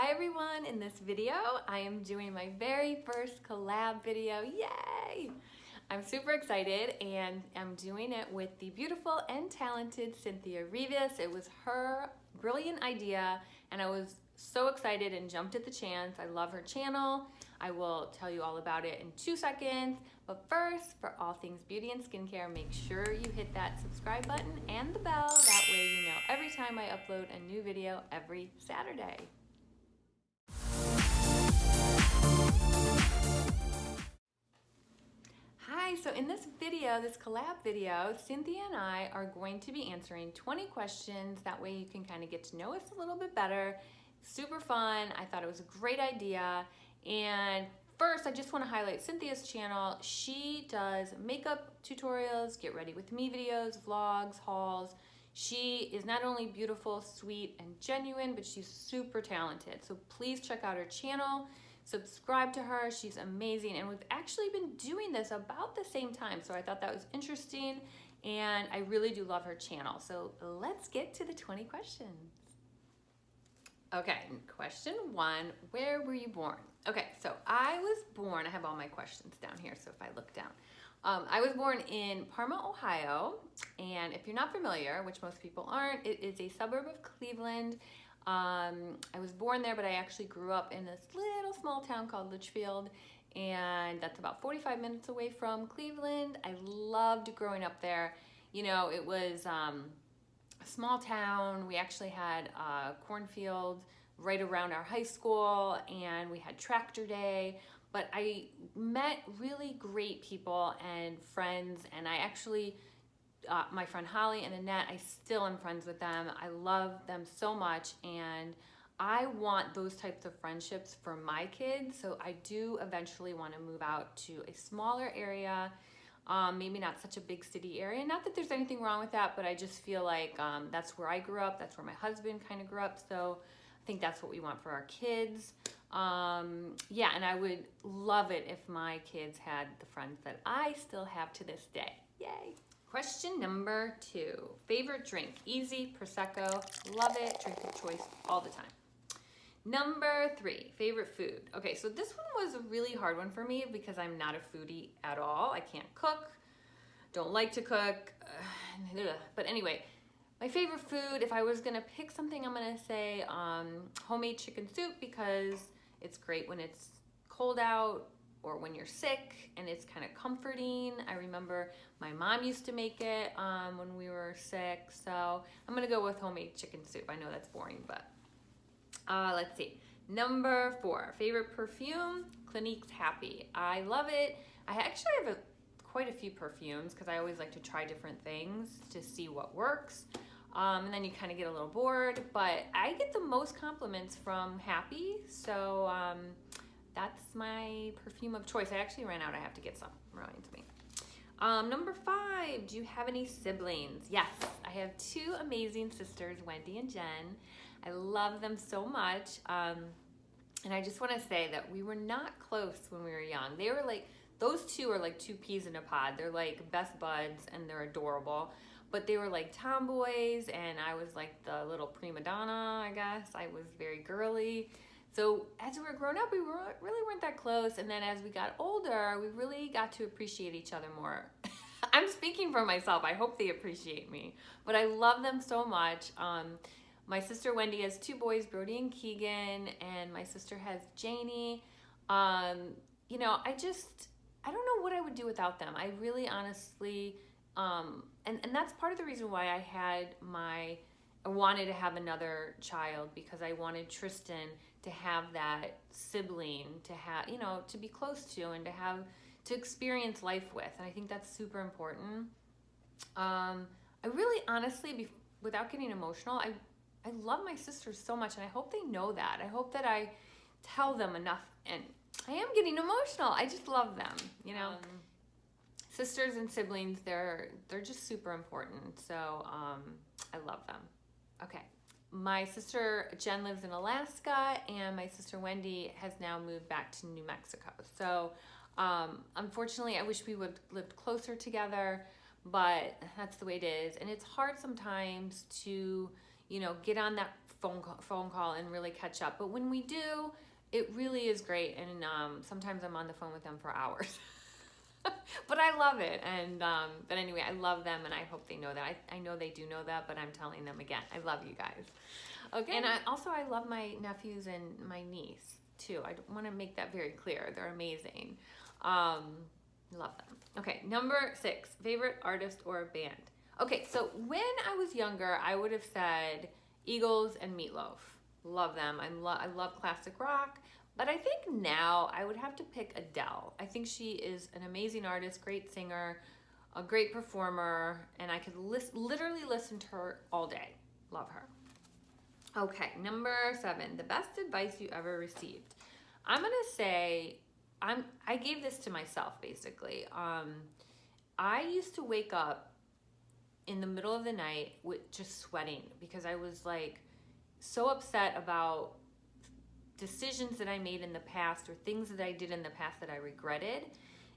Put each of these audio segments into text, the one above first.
Hi everyone, in this video I am doing my very first collab video, yay! I'm super excited and I'm doing it with the beautiful and talented Cynthia Rivas. It was her brilliant idea and I was so excited and jumped at the chance. I love her channel. I will tell you all about it in two seconds. But first, for all things beauty and skincare, make sure you hit that subscribe button and the bell. That way you know every time I upload a new video every Saturday. Video, this collab video, Cynthia and I are going to be answering 20 questions. That way you can kind of get to know us a little bit better. Super fun. I thought it was a great idea. And first, I just want to highlight Cynthia's channel. She does makeup tutorials, get ready with me videos, vlogs, hauls. She is not only beautiful, sweet, and genuine, but she's super talented. So please check out her channel, subscribe to her. She's amazing. And we've actually been doing this about the same time. So I thought that was interesting. And I really do love her channel. So let's get to the 20 questions. Okay, question one, where were you born? Okay, so I was born, I have all my questions down here, so if I look down. Um, I was born in Parma, Ohio, and if you're not familiar, which most people aren't, it is a suburb of Cleveland. Um, I was born there, but I actually grew up in this little small town called Litchfield, and that's about 45 minutes away from Cleveland. I loved growing up there. You know, it was um, a small town. We actually had a cornfield right around our high school, and we had tractor day but I met really great people and friends and I actually uh, my friend Holly and Annette I still am friends with them I love them so much and I want those types of friendships for my kids so I do eventually want to move out to a smaller area um, maybe not such a big city area not that there's anything wrong with that but I just feel like um, that's where I grew up that's where my husband kind of grew up so I think that's what we want for our kids um, yeah, and I would love it if my kids had the friends that I still have to this day. Yay. Question number two, favorite drink, easy, Prosecco, love it, drink of choice all the time. Number three, favorite food. Okay, so this one was a really hard one for me because I'm not a foodie at all. I can't cook, don't like to cook, but anyway, my favorite food, if I was gonna pick something, I'm gonna say um, homemade chicken soup because it's great when it's cold out or when you're sick and it's kind of comforting. I remember my mom used to make it um, when we were sick. So I'm gonna go with homemade chicken soup. I know that's boring, but uh, let's see. Number four, favorite perfume, Clinique's Happy. I love it. I actually have a, quite a few perfumes because I always like to try different things to see what works. Um, and then you kind of get a little bored. But I get the most compliments from Happy, so um, that's my perfume of choice. I actually ran out. I have to get some. Reminds me. Um, number five, do you have any siblings? Yes, I have two amazing sisters, Wendy and Jen. I love them so much. Um, and I just want to say that we were not close when we were young. They were like, those two are like two peas in a pod. They're like best buds and they're adorable but they were like tomboys and I was like the little prima donna, I guess. I was very girly. So as we were growing up, we were, really weren't that close. And then as we got older, we really got to appreciate each other more. I'm speaking for myself. I hope they appreciate me. But I love them so much. Um, my sister Wendy has two boys, Brody and Keegan, and my sister has Janie. Um, you know, I just, I don't know what I would do without them. I really honestly um, and, and that's part of the reason why I had my, I wanted to have another child because I wanted Tristan to have that sibling to have, you know, to be close to and to have, to experience life with. And I think that's super important. Um, I really honestly, be, without getting emotional, I, I love my sisters so much and I hope they know that. I hope that I tell them enough and I am getting emotional. I just love them, you know. Um, sisters and siblings, they're they're just super important. So um, I love them. Okay. My sister Jen lives in Alaska and my sister Wendy has now moved back to New Mexico. So um, unfortunately, I wish we would lived closer together, but that's the way it is. And it's hard sometimes to, you know, get on that phone call, phone call and really catch up. But when we do, it really is great. And um, sometimes I'm on the phone with them for hours. but I love it. And um, but anyway, I love them, and I hope they know that. I, I know they do know that, but I'm telling them again. I love you guys. Okay. And I also I love my nephews and my niece too. I want to make that very clear. They're amazing. Um, love them. Okay, number six, favorite artist or band. Okay, so when I was younger, I would have said Eagles and Meatloaf. Love them. I'm lo- I love classic rock. But I think now I would have to pick Adele. I think she is an amazing artist, great singer, a great performer, and I could lis- literally listen to her all day. Love her. Okay, number seven, the best advice you ever received. I'm gonna say, I'm I gave this to myself basically. Um, I used to wake up in the middle of the night with just sweating because I was like so upset about decisions that I made in the past or things that I did in the past that I regretted.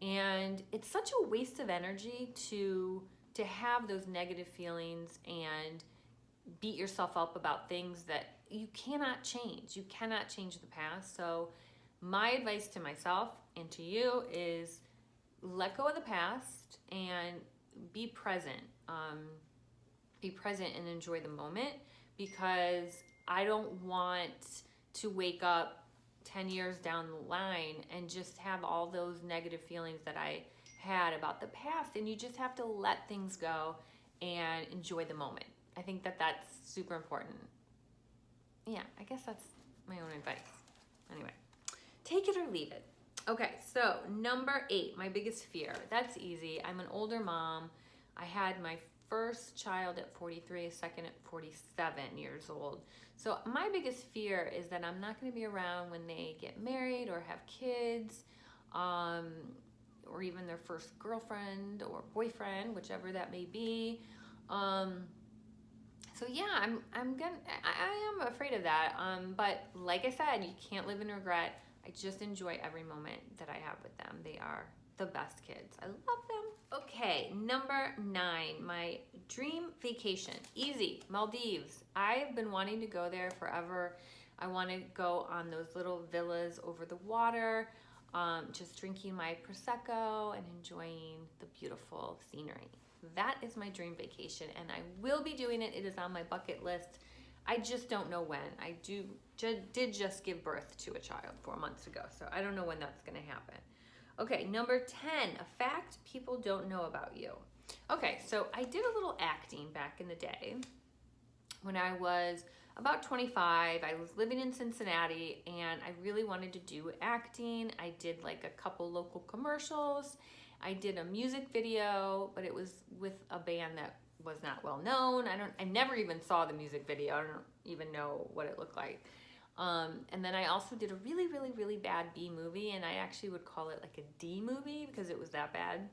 And it's such a waste of energy to to have those negative feelings and beat yourself up about things that you cannot change. You cannot change the past. So my advice to myself and to you is let go of the past and be present. Um, be present and enjoy the moment because I don't want to wake up 10 years down the line and just have all those negative feelings that I had about the past. And you just have to let things go and enjoy the moment. I think that that's super important. Yeah, I guess that's my own advice. Anyway, take it or leave it. Okay, so number eight, my biggest fear. That's easy. I'm an older mom. I had my first child at 43, a second at 47 years old. So my biggest fear is that I'm not going to be around when they get married or have kids, um, or even their first girlfriend or boyfriend, whichever that may be. Um, so yeah, I'm I'm gonna I, I am afraid of that. Um, but like I said, you can't live in regret. I just enjoy every moment that I have with them. They are the best kids. I love them. Okay, number nine, my dream vacation. Easy, Maldives. I've been wanting to go there forever. I want to go on those little villas over the water, um, just drinking my Prosecco and enjoying the beautiful scenery. That is my dream vacation, and I will be doing it. It is on my bucket list. I just don't know when. I do did just give birth to a child four months ago, so I don't know when that's going to happen. Okay, number 10, a fact people don't know about you. Okay, so I did a little acting back in the day when I was about 25. I was living in Cincinnati and I really wanted to do acting. I did like a couple local commercials I did a music video, but it was with a band that was not well known. I don't I never even saw the music video. I don't even know what it looked like. Um, and then I also did a really, really, really bad B movie, and I actually would call it like a D movie because it was that bad.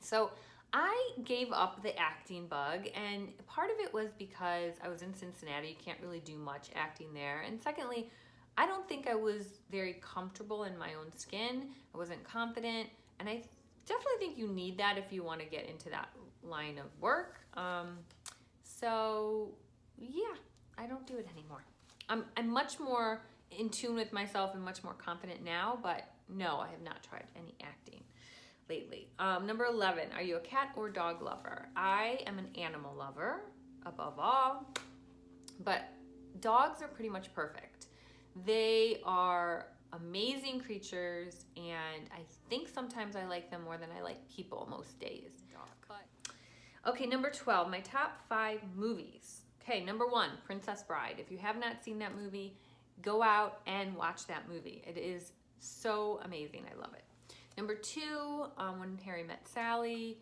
So I gave up the acting bug, and part of it was because I was in Cincinnati. You can't really do much acting there. And secondly, I don't think I was very comfortable in my own skin. I wasn't confident, and I definitely think you need that if you want to get into that line of work. Um, so yeah, I don't do it anymore. I'm, I'm much more in tune with myself and much more confident now, but no, I have not tried any acting lately. Um, number 11, are you a cat or dog lover? I am an animal lover above all, but dogs are pretty much perfect. They are amazing creatures, and I think sometimes I like them more than I like people most days. Dog. Okay, number 12, my top five movies. Okay, number one, Princess Bride. If you have not seen that movie, go out and watch that movie. It is so amazing. I love it. Number two, um, When Harry Met Sally.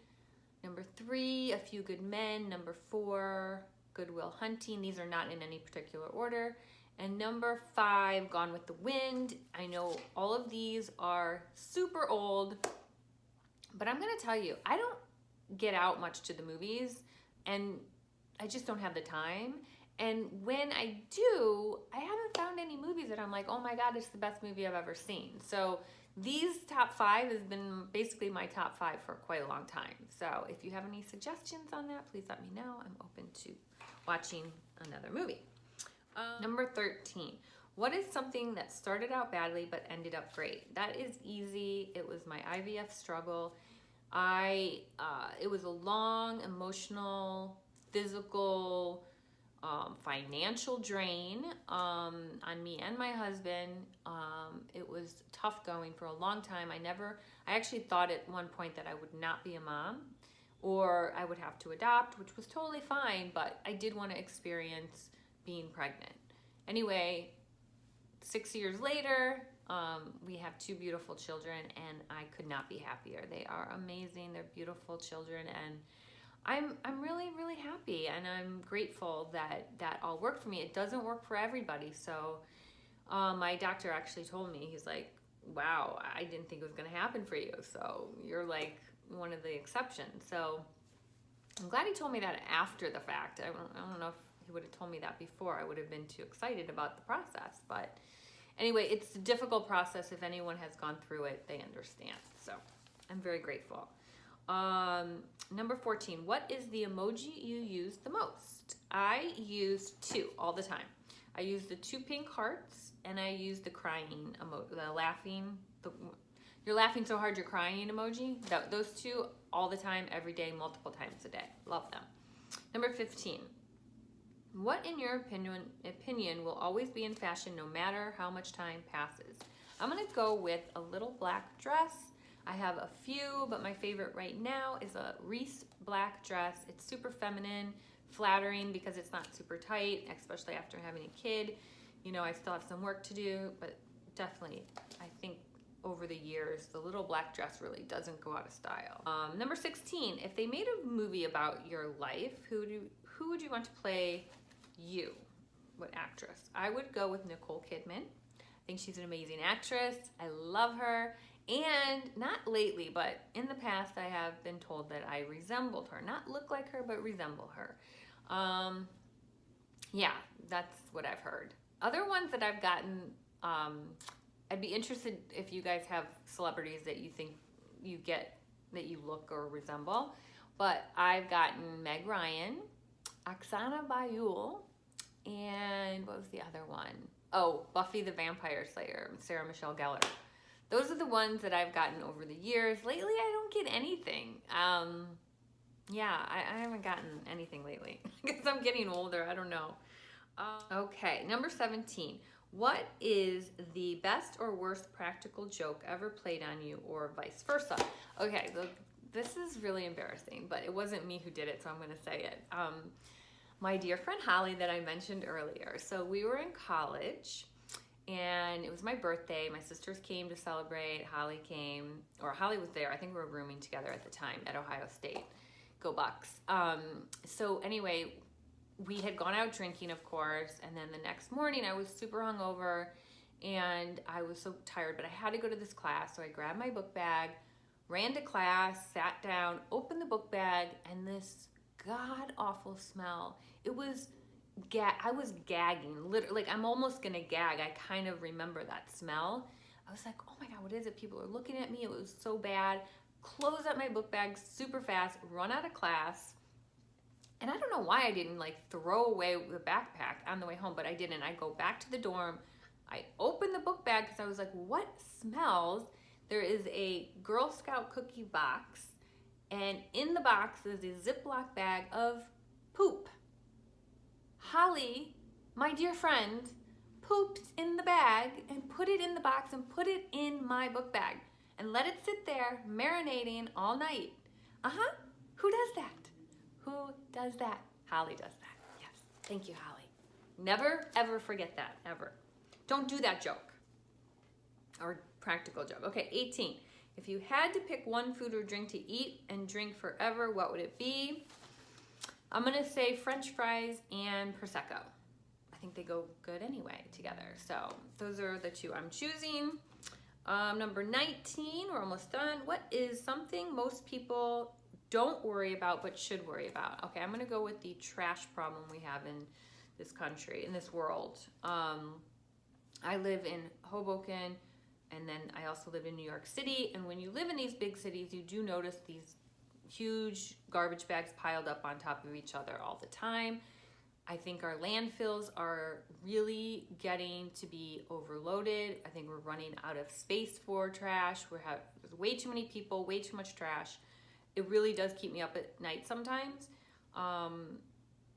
Number three, A Few Good Men. Number four, Goodwill Hunting. These are not in any particular order. And number five, Gone with the Wind. I know all of these are super old, but I'm gonna tell you, I don't get out much to the movies and I just don't have the time. And when I do, I haven't found any movies that I'm like, oh my God, it's the best movie I've ever seen. So these top five has been basically my top five for quite a long time. So if you have any suggestions on that, please let me know. I'm open to watching another movie. Um, Number 13. What is something that started out badly but ended up great? That is easy. It was my IVF struggle. I, uh, it was a long, emotional, physical, um, financial drain um, on me and my husband. Um, it was tough going for a long time. I never, I actually thought at one point that I would not be a mom or I would have to adopt, which was totally fine, but I did want to experience being pregnant. Anyway, six years later, um, we have two beautiful children, and I could not be happier. They are amazing. They're beautiful children, and I'm I'm really really happy, and I'm grateful that that all worked for me. It doesn't work for everybody, so uh, my doctor actually told me he's like, "Wow, I didn't think it was going to happen for you. So you're like one of the exceptions." So I'm glad he told me that after the fact. I don't, I don't know if he would have told me that before. I would have been too excited about the process, but anyway, it's a difficult process. If anyone has gone through it, they understand. So I'm very grateful. Um, number 14, what is the emoji you use the most? I use two all the time. I use the two pink hearts and I use the crying emoji, the laughing, the, you're laughing so hard you're crying emoji. That, those two all the time, every day, multiple times a day. Love them. Number 15, what, in your opinion, opinion will always be in fashion no matter how much time passes? I'm gonna go with a little black dress. I have a few, but my favorite right now is a Reese black dress. It's super feminine, flattering because it's not super tight, especially after having a kid. You know, I still have some work to do, but definitely, I think over the years, the little black dress really doesn't go out of style. Um, number 16, if they made a movie about your life, who do who would you want to play you, what actress? I would go with Nicole Kidman. I think she's an amazing actress. I love her. And not lately, but in the past, I have been told that I resembled her. Not look like her, but resemble her. Um, yeah, that's what I've heard. Other ones that I've gotten, um, I'd be interested if you guys have celebrities that you think you get, that you look or resemble. But I've gotten Meg Ryan, Oksana Bayul, and what was the other one? Oh, Buffy the Vampire Slayer, Sarah Michelle Gellar. Those are the ones that I've gotten over the years. Lately, I don't get anything. Um, yeah, I, I, haven't gotten anything lately because I'm getting older. I don't know. Uh, okay, number 17. What is the best or worst practical joke ever played on you or vice versa? Okay, the, this is really embarrassing, but it wasn't me who did it, so I'm going to say it. Um, my dear friend Holly that I mentioned earlier. So we were in college and it was my birthday. My sisters came to celebrate. Holly came, or Holly was there. I think we were rooming together at the time at Ohio State. Go Bucks. Um, so anyway, we had gone out drinking, of course, and then the next morning I was super hungover and I was so tired, but I had to go to this class. So I grabbed my book bag, ran to class, sat down, opened the book bag, and this god awful smell. It was ga- I was gagging, literally like I'm almost gonna gag. I kind of remember that smell. I was like, oh my god, what is it? People are looking at me. It was so bad. Close up my book bag super fast, run out of class. And I don't know why I didn't like throw away the backpack on the way home, but I didn't. I go back to the dorm. I open the book bag because I was like, what smells? There is a Girl Scout cookie box and in the box is a Ziploc bag of poop. Holly, my dear friend, pooped in the bag and put it in the box and put it in my book bag and let it sit there marinating all night. Uh-huh. Who does that? Who does that? Holly does that. Yes. Thank you, Holly. Never, ever forget that, ever. Don't do that joke or practical joke. Okay, 18. If you had to pick one food or drink to eat and drink forever, what would it be? I'm gonna say french fries and Prosecco. I think they go good anyway together. So those are the two I'm choosing. Um, number 19, we're almost done. What is something most people don't worry about but should worry about? Okay, I'm gonna go with the trash problem we have in this country, in this world. Um, I live in Hoboken, and then I also live in New York City. And when you live in these big cities, you do notice these huge garbage bags piled up on top of each other all the time. I think our landfills are really getting to be overloaded. I think we're running out of space for trash. We have way too many people, way too much trash. It really does keep me up at night sometimes. Um,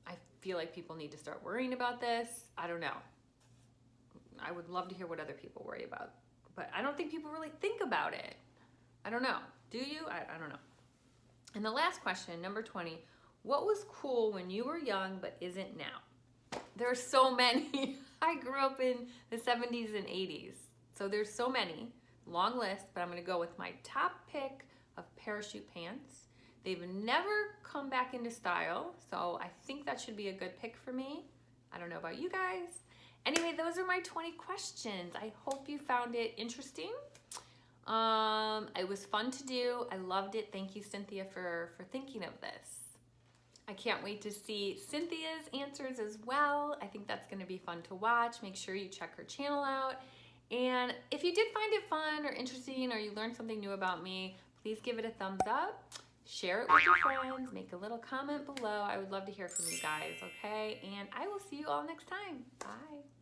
I feel like people need to start worrying about this. I don't know. I would love to hear what other people worry about, but I don't think people really think about it. I don't know. Do you? I, I don't know. And the last question, number 20 what was cool when you were young but isn't now? There are so many. I grew up in the 70s and 80s. So there's so many. Long list, but I'm to go with my top pick of parachute pants. They've never come back into style, so I think that should be a good pick for me. I don't know about you guys. Anyway, those are my 20 questions. I hope you found it interesting. Um, it was fun to do. I loved it. Thank you, Cynthia, for, for thinking of this. I can't wait to see Cynthia's answers as well. I think that's gonna be fun to watch. Make sure you check her channel out. And if you did find it fun or interesting or you learned something new about me, please give it a thumbs up, share it with your friends, make a little comment below. I would love to hear from you guys, okay? And I will see you all next time. Bye.